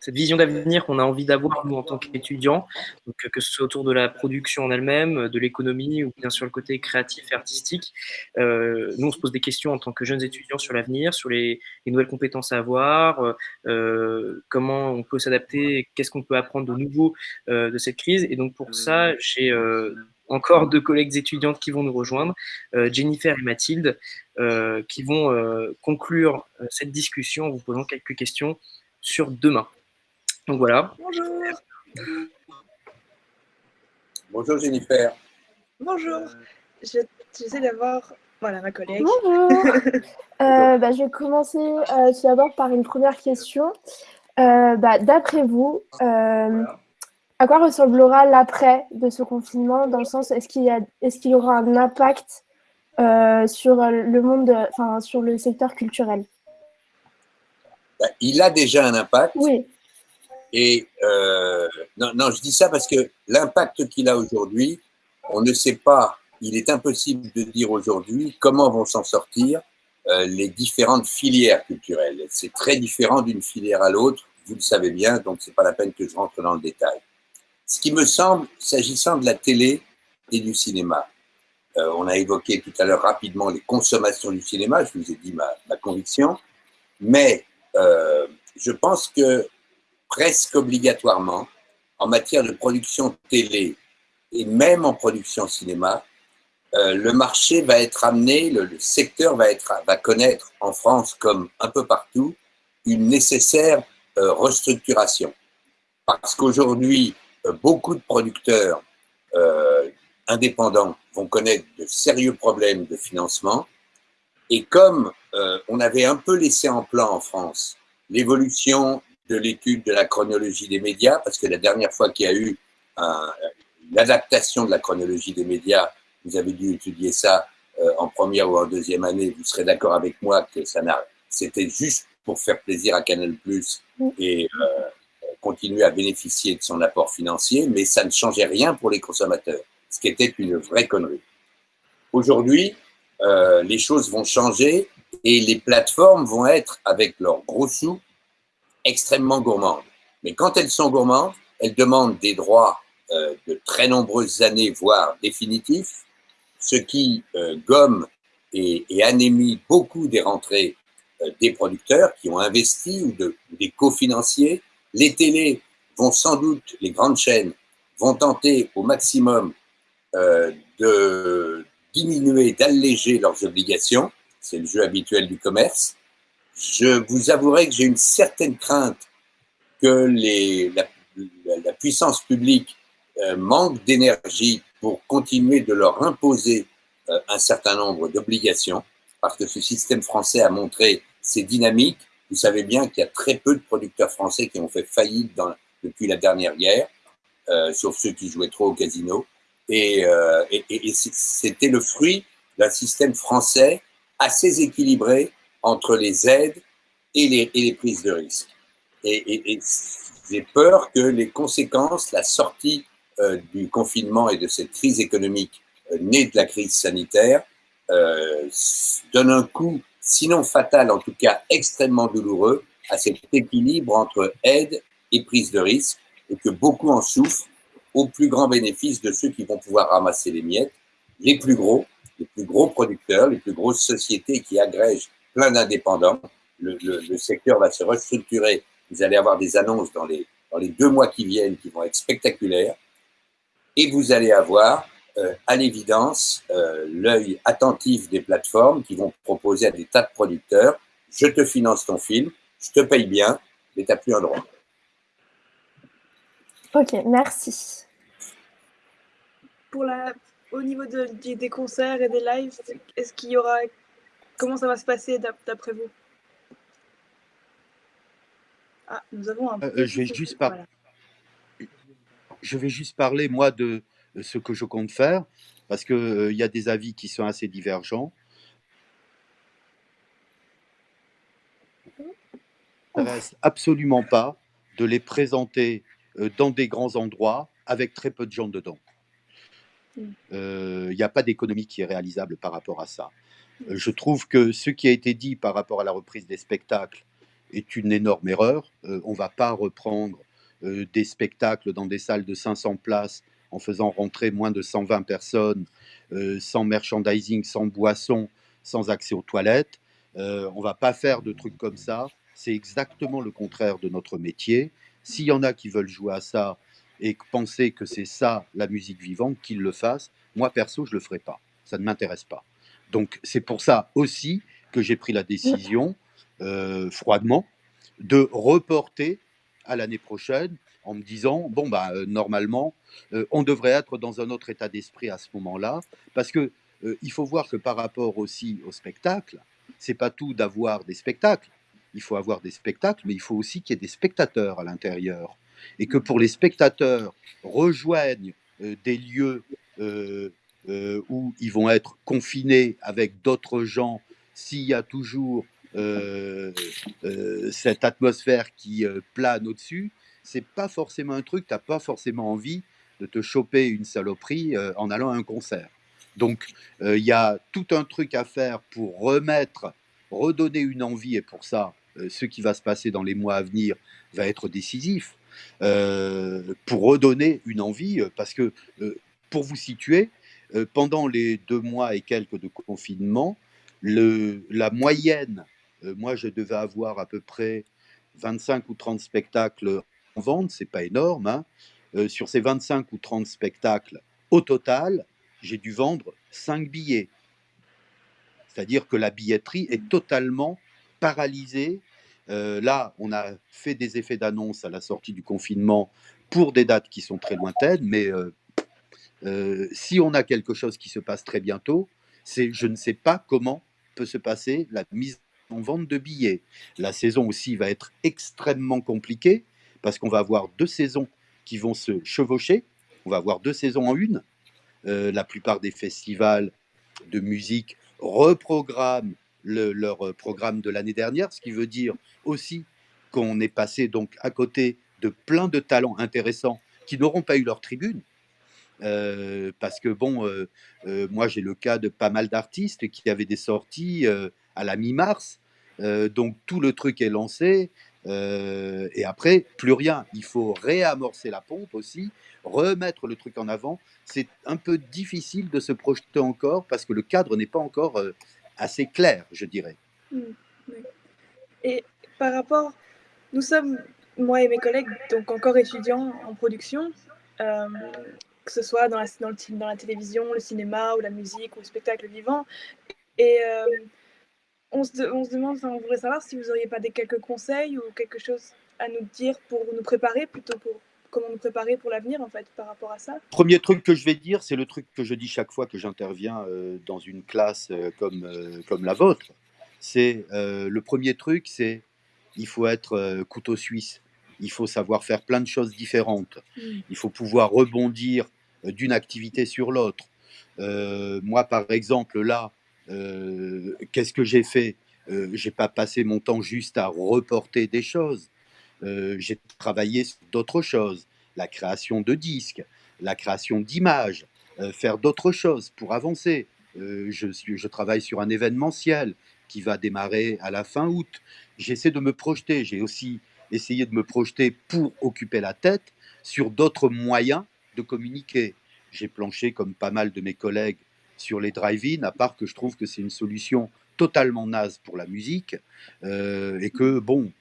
cette vision d'avenir qu'on a envie d'avoir, nous, en tant qu'étudiants, donc que ce soit autour de la production en elle-même, de l'économie ou bien sûr le côté créatif et artistique. Euh, nous, on se pose des questions en tant que jeunes étudiants sur l'avenir, sur les, nouvelles compétences à avoir, euh, comment on peut s'adapter, qu'est-ce qu'on peut apprendre de nouveau euh, de cette crise. Et donc, pour ça, j'ai encore deux collègues étudiantes qui vont nous rejoindre, Jennifer et Mathilde, qui vont conclure cette discussion en vous posant quelques questions sur demain. Donc voilà. Bonjour. Bonjour Jennifer. Bonjour. J'essaie d'avoir voilà, ma collègue. Bonjour. Euh, bah, je vais commencer euh, tout d'abord par une première question. Euh, bah, d'après vous, à quoi ressemblera l'après de ce confinement Dans le sens, est-ce qu'il y, est qu'il y aura un impact sur le monde, enfin sur le secteur culturel? Bah, Il a déjà un impact. Oui. Et euh, non, je dis ça parce que l'impact qu'il a aujourd'hui, on ne sait pas, il est impossible de dire aujourd'hui comment vont s'en sortir euh, les différentes filières culturelles. C'est très différent d'une filière à l'autre, vous le savez bien, donc c'est pas la peine que je rentre dans le détail. Ce qui me semble, s'agissant de la télé et du cinéma, euh, on a évoqué tout à l'heure rapidement les consommations du cinéma, je vous ai dit ma, conviction, mais je pense que presque obligatoirement, en matière de production télé et même en production cinéma, euh, le marché va être amené, le, secteur va, être, va connaître en France comme un peu partout une nécessaire euh, restructuration. Parce qu'aujourd'hui, euh, beaucoup de producteurs indépendants vont connaître de sérieux problèmes de financement. Et comme on avait un peu laissé en plan en France l'évolution de l'étude de la chronologie des médias, parce que la dernière fois qu'il y a eu l'adaptation de la chronologie des médias, vous avez dû étudier ça euh, en première ou en deuxième année, vous serez d'accord avec moi que ça n'a, c'était juste pour faire plaisir à Canal Plus et euh, continuer à bénéficier de son apport financier, mais ça ne changeait rien pour les consommateurs, ce qui était une vraie connerie. Aujourd'hui, euh, les choses vont changer et les plateformes vont être, avec leurs gros sous, extrêmement gourmandes. Mais quand elles sont gourmandes, elles demandent des droits euh, de très nombreuses années, voire définitifs, ce qui euh, gomme et, et, anémie beaucoup des rentrées euh, des producteurs qui ont investi ou, de, ou des cofinanciers. Les télés vont sans doute, les grandes chaînes, vont tenter au maximum de diminuer, d'alléger leurs obligations. C'est le jeu habituel du commerce. Je vous avouerai que j'ai une certaine crainte que la, puissance publique euh, manque d'énergie pour continuer de leur imposer euh, un certain nombre d'obligations, parce que ce système français a montré ses dynamiques. Vous savez bien qu'il y a très peu de producteurs français qui ont fait faillite depuis la dernière guerre, euh, sauf ceux qui jouaient trop au casino. Et c'était le fruit d'un système français assez équilibré entre les aides et les, prises de risque. Et, et j'ai peur que les conséquences, la sortie euh, du confinement et de cette crise économique euh, née de la crise sanitaire euh, donne un coup, sinon fatal, en tout cas extrêmement douloureux, à cet équilibre entre aide et prise de risque, et que beaucoup en souffrent au plus grand bénéfice de ceux qui vont pouvoir ramasser les miettes, les plus gros, les plus gros producteurs, les plus grosses sociétés qui agrègent plein d'indépendants. Le, le, le, secteur va se restructurer. Vous allez avoir des annonces dans les, dans les deux mois qui viennent qui vont être spectaculaires. Et vous allez avoir, euh, à l'évidence, euh, l'œil attentif des plateformes qui vont proposer à des tas de producteurs, je te finance ton film, je te paye bien, mais tu n'as plus un droit. Ok, merci. Pour la, au niveau de, des concerts et des lives, est-ce qu'il y aura, comment ça va se passer d'après vous? Ah, nous avons un. Euh, je vais juste par... Voilà je vais juste parler, moi, de ce que je compte faire, parce qu'il euh, y a des avis qui sont assez divergents. Ça reste absolument pas de les présenter euh, dans des grands endroits avec très peu de gens dedans. Il euh, n'y a pas d'économie qui est réalisable par rapport à ça. Je trouve que ce qui a été dit par rapport à la reprise des spectacles est une énorme erreur. Euh, on ne va pas reprendre euh, des spectacles dans des salles de 500 places en faisant rentrer moins de 120 personnes, euh, sans merchandising, sans boisson, sans accès aux toilettes. On va pas faire de trucs comme ça. C'est exactement le contraire de notre métier. S'il y en a qui veulent jouer à ça et penser que c'est ça la musique vivante, qu'ils le fassent. Moi, perso, je le ferai pas. Ça ne m'intéresse pas. Donc, c'est pour ça aussi que j'ai pris la décision, euh, froidement, de reporter à l'année prochaine en me disant bon bah euh, normalement euh, on devrait être dans un autre état d'esprit à ce moment-là. Parce que il faut voir que par rapport aussi au spectacle c'est pas tout d'avoir des spectacles. Il faut avoir des spectacles mais il faut aussi qu'il y ait des spectateurs à l'intérieur. Et que pour les spectateurs rejoignent des lieux euh, où ils vont être confinés avec d'autres gens s'il y a toujours euh, euh, cette atmosphère qui plane au-dessus, c'est pas forcément un truc, tu n'as pas forcément envie de te choper une saloperie en allant à un concert. Donc, il y a tout un truc à faire pour remettre, redonner une envie, et pour ça, ce qui va se passer dans les mois à venir va être décisif, pour redonner une envie, parce que, pour vous situer, pendant les deux mois et quelques de confinement, la moyenne euh, moi, je devais avoir à peu près 25 ou 30 spectacles en vente, c'est pas énorme. Hein. Euh, sur ces 25 ou 30 spectacles, Au total, j'ai dû vendre 5 billets. C'est-à-dire que la billetterie est totalement paralysée. Euh, là, on a fait des effets d'annonce à la sortie du confinement pour des dates qui sont très lointaines, mais euh, euh, si on a quelque chose qui se passe très bientôt, c'est je ne sais pas comment peut se passer la mise en vente de billets. La saison aussi va être extrêmement compliquée parce qu'on va avoir deux saisons qui vont se chevaucher. On va avoir deux saisons en une. Euh, la plupart des festivals de musique reprogramment leur programme de l'année dernière, ce qui veut dire aussi qu'on est passé donc à côté de plein de talents intéressants qui n'auront pas eu leur tribune. Euh, parce que bon, euh, euh, moi j'ai le cas de pas mal d'artistes qui avaient des sorties à la mi-mars, donc tout le truc est lancé, et après plus rien. Il faut réamorcer la pompe aussi, remettre le truc en avant. C'est un peu difficile de se projeter encore parce que le cadre n'est pas encore assez clair, je dirais. Mmh, et par rapport, nous sommes moi et mes collègues, donc encore étudiants en production, que ce soit dans la, dans, le, dans la télévision, le cinéma ou la musique ou le spectacle vivant. Et euh, on, se, on, se, demande, on voudrait savoir si vous n'auriez pas des quelques conseils ou quelque chose à nous dire pour nous préparer, plutôt pour comment nous préparer pour l'avenir en fait par rapport à ça. Premier truc que je vais dire, c'est le truc que je dis chaque fois que j'interviens euh, dans une classe comme, comme la vôtre. C'est le premier truc, c'est il faut être couteau suisse il faut savoir faire plein de choses différentes. Mm. Il faut pouvoir rebondir euh, d'une activité sur l'autre. Euh, moi, par exemple, là, euh, qu'est-ce que j'ai fait? Euh, J'ai pas passé mon temps juste à reporter des choses. j'ai travaillé sur d'autres choses, la création de disques, la création d'images, faire d'autres choses pour avancer. je, je travaille sur un événementiel qui va démarrer à la fin août. J'essaie de me projeter. J'ai aussi essayer de me projeter pour occuper la tête sur d'autres moyens de communiquer. J'ai planché, comme pas mal de mes collègues, sur les drive-in, à part que je trouve que c'est une solution totalement naze pour la musique, euh, et que, bon,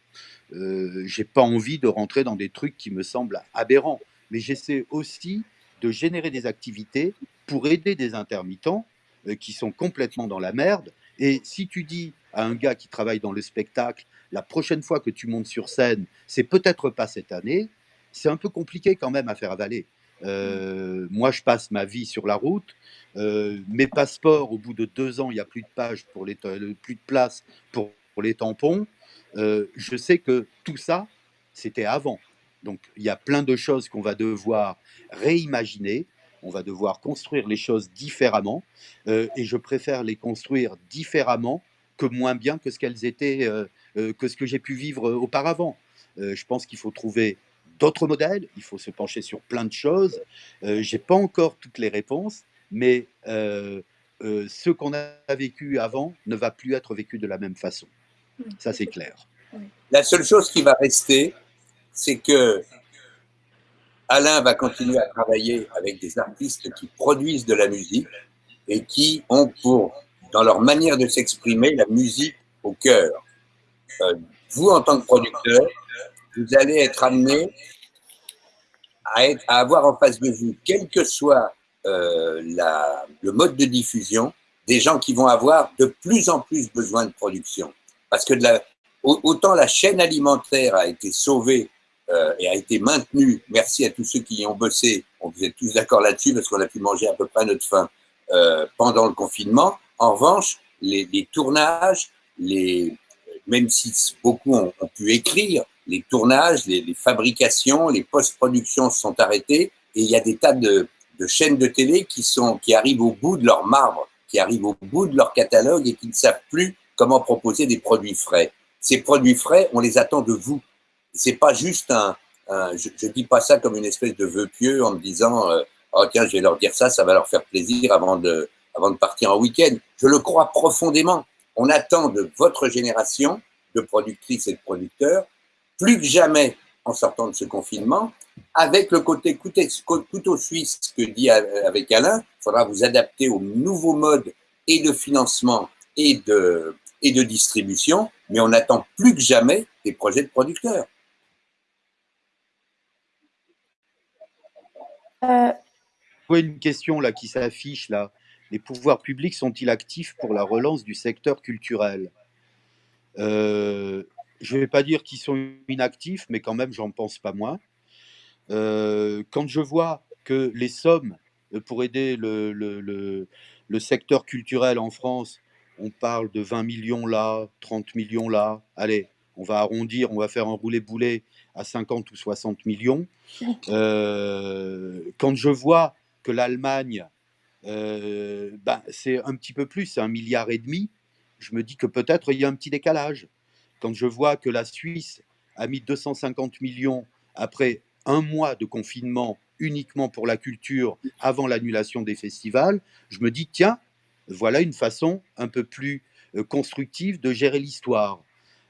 euh, j'ai pas envie de rentrer dans des trucs qui me semblent aberrants. Mais j'essaie aussi de générer des activités pour aider des intermittents euh, qui sont complètement dans la merde. Et si tu dis à un gars qui travaille dans le spectacle, la prochaine fois que tu montes sur scène, c'est peut-être pas cette année, c'est un peu compliqué quand même à faire avaler. Euh, moi, je passe ma vie sur la route. Euh, mes passeports, au bout de deux ans, il n'y a plus de pages pour les plus de place pour, les tampons. Euh, je sais que tout ça, c'était avant. Donc, il y a plein de choses qu'on va devoir réimaginer. On va devoir construire les choses différemment. et je préfère les construire différemment que moins bien que ce qu'elles étaient, euh, euh, que ce que j'ai pu vivre euh, auparavant. je pense qu'il faut trouver d'autres modèles, il faut se pencher sur plein de choses. Je j'ai pas encore toutes les réponses, mais ce qu'on a vécu avant ne va plus être vécu de la même façon. Ça, c'est clair. La seule chose qui va rester, c'est que Alain va continuer à travailler avec des artistes qui produisent de la musique et qui ont pour dans leur manière de s'exprimer, la musique au cœur. Euh, vous, en tant que producteur, vous allez être amené à, à, avoir en face de vous, quel que soit euh, le mode de diffusion, des gens qui vont avoir de plus en plus besoin de production. Parce que autant la chaîne alimentaire a été sauvée euh, et a été maintenue, merci à tous ceux qui y ont bossé, on vous êtes tous d'accord là-dessus parce qu'on a pu manger à peu près notre faim euh, pendant le confinement, en revanche, les, tournages, même si beaucoup ont, pu écrire, les tournages, les, fabrications, les post-productions sont arrêtés et il y a des tas de, chaînes de télé qui, sont, qui arrivent au bout de leur marbre, qui arrivent au bout de leur catalogue et qui ne savent plus comment proposer des produits frais. Ces produits frais, on les attend de vous. C'est pas juste un, je, je dis pas ça comme une espèce de vœu pieux en me disant, euh, oh tiens, je vais leur dire ça, ça va leur faire plaisir avant de, avant de partir en week-end. Je le crois profondément. On attend de votre génération de productrices et de producteurs, plus que jamais en sortant de ce confinement, avec le côté couteau suisse que dit avec Alain, il faudra vous adapter aux nouveaux modes et de financement et de, et de distribution, mais on attend plus que jamais des projets de producteurs. Euh, vois une question là qui s'affiche là. Les pouvoirs publics sont-ils actifs pour la relance du secteur culturel? Euh, Je ne vais pas dire qu'ils sont inactifs, mais quand même, j'en pense pas moins. Euh, quand je vois que les sommes pour aider le, le, le, le, secteur culturel en France, on parle de 20 millions là, 30 millions là, allez, on va arrondir, on va faire un roulé-boulet à 50 ou 60 millions. Euh, quand je vois que l'Allemagne, euh, ben, c'est un petit peu plus, c'est un milliard et demi, je me dis que peut-être il y a un petit décalage. Quand je vois que la Suisse a mis 250 millions après un mois de confinement uniquement pour la culture avant l'annulation des festivals, je me dis, tiens, voilà une façon un peu plus euh, constructive de gérer l'histoire.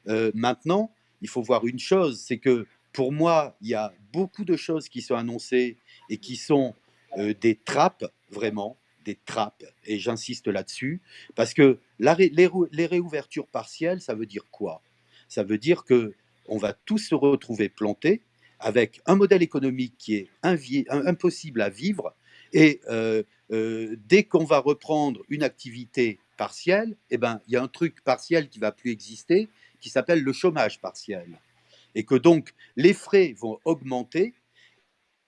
Euh, maintenant, il faut voir une chose, c'est que pour moi, il y a beaucoup de choses qui sont annoncées et qui sont euh, des trappes, vraiment, des trappes, et j'insiste là-dessus, parce que les, les, réouvertures partielles, ça veut dire quoi? Ça veut dire que on va tous se retrouver plantés avec un modèle économique qui est impossible à vivre, et euh, dès qu'on va reprendre une activité partielle, eh ben, il y a un truc partiel qui va plus exister, qui s'appelle le chômage partiel. Et que donc les frais vont augmenter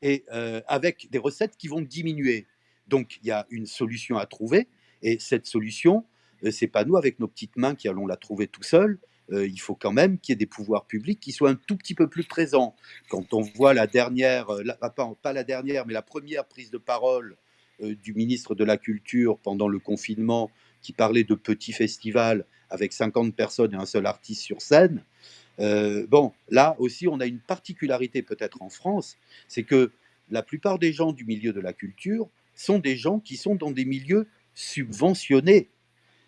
et euh, avec des recettes qui vont diminuer. Donc il y a une solution à trouver et cette solution, euh, c'est pas nous avec nos petites mains qui allons la trouver tout seuls. Euh, il faut quand même qu'il y ait des pouvoirs publics qui soient un tout petit peu plus présents. Quand on voit la dernière, pas, pas, la dernière, mais la première prise de parole du ministre de la Culture pendant le confinement qui parlait de petits festivals avec 50 personnes et un seul artiste sur scène. Euh, bon, là aussi, on a une particularité peut-être en France, c'est que la plupart des gens du milieu de la culture sont des gens qui sont dans des milieux subventionnés.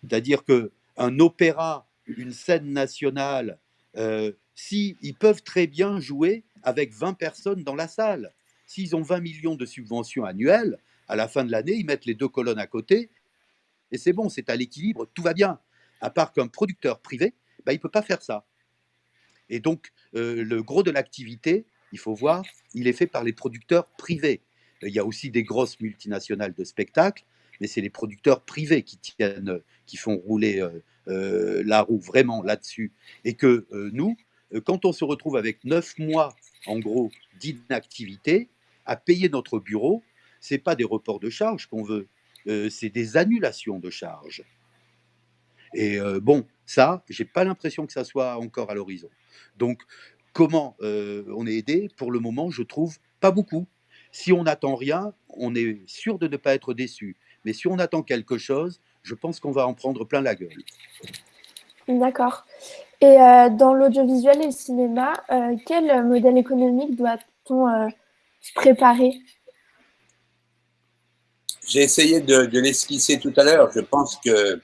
C'est-à-dire que un opéra, une scène nationale, euh, si ils peuvent très bien jouer avec 20 personnes dans la salle. S'ils ont 20 millions de subventions annuelles, à la fin de l'année, ils mettent les deux colonnes à côté et c'est bon, c'est à l'équilibre, tout va bien. À part qu'un producteur privé, bah, il ne peut pas faire ça. Et donc, euh, le gros de l'activité, il faut voir, il est fait par les producteurs privés. Il y a aussi des grosses multinationales de spectacles, mais c'est les producteurs privés qui tiennent, qui font rouler euh, la roue vraiment là-dessus. Et que nous, quand on se retrouve avec neuf mois, en gros, d'inactivité, à payer notre bureau, c'est pas des reports de charges qu'on veut, euh, c'est des annulations de charges. Et euh, bon, ça, j'ai pas l'impression que ça soit encore à l'horizon. Donc, comment euh, on est aidé? Pour le moment, je trouve pas beaucoup. Si on n'attend rien, on est sûr de ne pas être déçu. Mais si on attend quelque chose, je pense qu'on va en prendre plein la gueule. D'accord. Et dans l'audiovisuel et le cinéma, quel modèle économique doit-on se préparer? J'ai essayé de, de l'esquisser tout à l'heure. Je pense que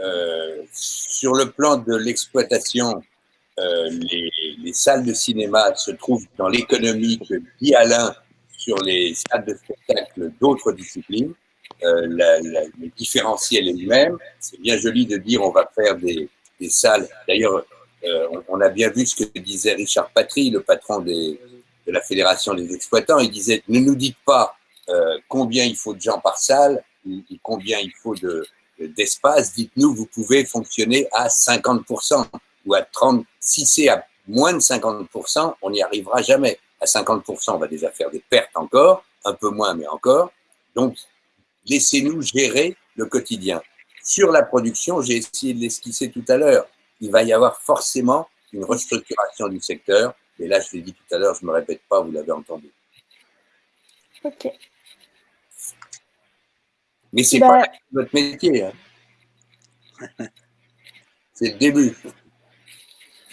euh, sur le plan de l'exploitation, euh, les, les, salles de cinéma se trouvent dans l'économie que dit Alain sur les salles de spectacle d'autres disciplines. Euh, la, la, le différentiel est le même. C'est bien joli de dire on va faire des, des salles. D'ailleurs, euh, on, on, a bien vu ce que disait Richard Patry, le patron des, de la Fédération des exploitants. Il disait ne nous dites pas euh, combien il faut de gens par salle, combien il faut de, d'espace, dites-nous, vous pouvez fonctionner à 50% ou à 30%. Si c'est à moins de 50%, on n'y arrivera jamais. À 50%, on va déjà faire des pertes encore, un peu moins, mais encore. Donc, laissez-nous gérer le quotidien. Sur la production, j'ai essayé de l'esquisser tout à l'heure. Il va y avoir forcément une restructuration du secteur. Et là, je l'ai dit tout à l'heure, je ne me répète pas, vous l'avez entendu. Ok. Mais c'est bah, pas votre métier. Hein. c'est le début.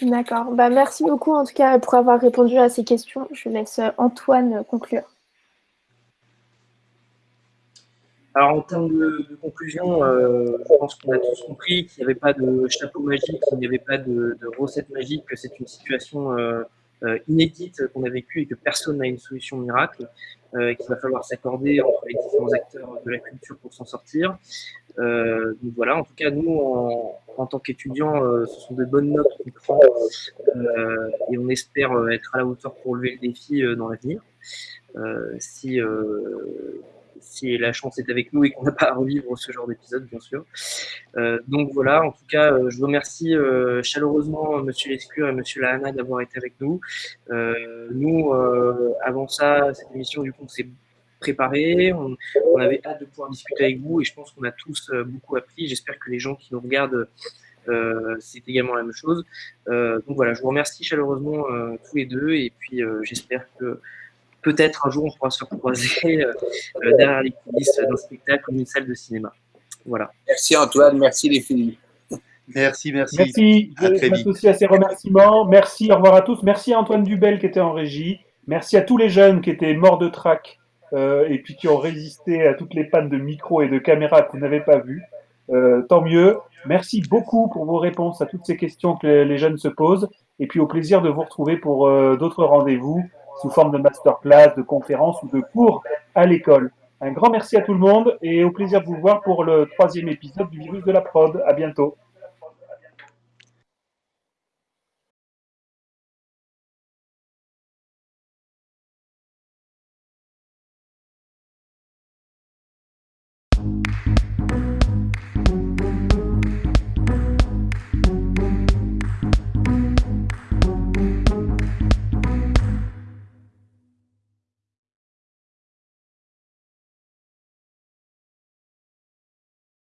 D'accord. Bah, merci beaucoup en tout cas pour avoir répondu à ces questions. Je laisse Antoine conclure. Alors en termes de, de conclusion, euh, je pense qu'on a tous compris qu'il n'y avait pas de chapeau magique, qu'il n'y avait pas de, de, recette magique, que c'est une situation euh, euh, inédite qu'on a vécue et que personne n'a une solution miracle. Euh, qu'il va falloir s'accorder entre les différents acteurs de la culture pour s'en sortir. Euh, donc voilà, en tout cas, nous, en, en tant qu'étudiants, euh, ce sont de bonnes notes qu'on prend et on espère être à la hauteur pour relever le défi dans l'avenir. si, si la chance est avec nous et qu'on n'a pas à revivre ce genre d'épisode, bien sûr. donc voilà, en tout cas, je remercie chaleureusement Monsieur Lescure et Monsieur Lahana d'avoir été avec nous. nous, avant ça, cette émission, du coup, on s'est préparé, on, avait hâte de pouvoir discuter avec vous et je pense qu'on a tous beaucoup appris. J'espère que les gens qui nous regardent euh, c'est également la même chose. Euh, donc voilà, je vous remercie chaleureusement euh, tous les deux et puis j'espère que peut-être un jour on pourra se croiser derrière les coulisses d'un spectacle ou d'une salle de cinéma. Voilà. Merci Antoine, merci les filles. Merci, merci. Merci. À je m'associe à ces remerciements. Merci, au revoir à tous. Merci à Antoine Dubel qui était en régie. Merci à tous les jeunes qui étaient morts de trac euh, et puis qui ont résisté à toutes les pannes de micro et de caméra que vous n'avez pas vues. Euh, tant mieux. Merci beaucoup pour vos réponses à toutes ces questions que les jeunes se posent. Et puis au plaisir de vous retrouver pour euh, d'autres rendez-vous sous forme de masterclass, de conférences ou de cours à l'école. Un grand merci à tout le monde et au plaisir de vous voir pour le troisième épisode du virus de la prod. À bientôt.